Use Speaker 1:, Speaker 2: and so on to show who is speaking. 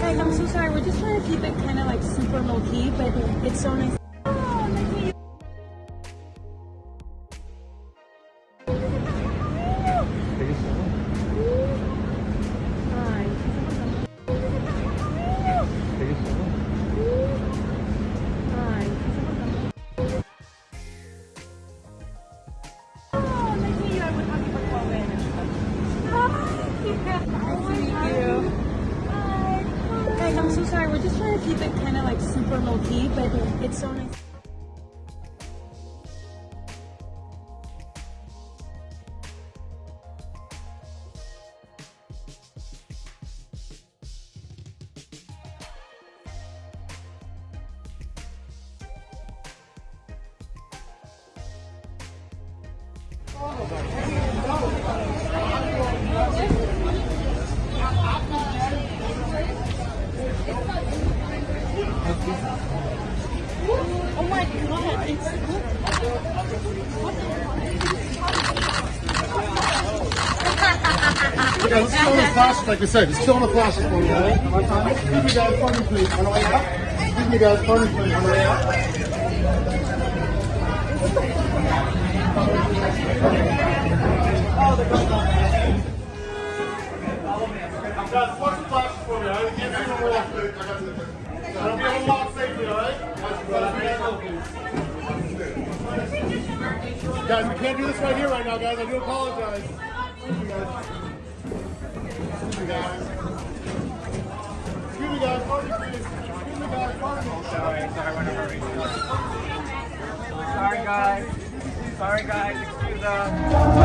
Speaker 1: Guys, I'm so sorry. We're just trying to keep it kind of like super low key, but it's so nice. Guys, I'm so sorry. We're just trying to keep it kind of like super low key, but it's so nice. Oh my god, it's
Speaker 2: Okay, let's chill on the flashes, like I said. Just chill on the flashes for me, time. Excuse me. Pardon me, please. On the way up. Excuse me. Pardon me, please. On the way up. Guys, the flashes for me? Give. I got you. I'll Guys, we can't do this right here right now, guys. I do apologize. Excuse me, guys. Excuse me, guys. Pardon me, please. Excuse me, guys. Pardon me.
Speaker 3: Sorry. Sorry, guys. Sorry, guys. Excuse us.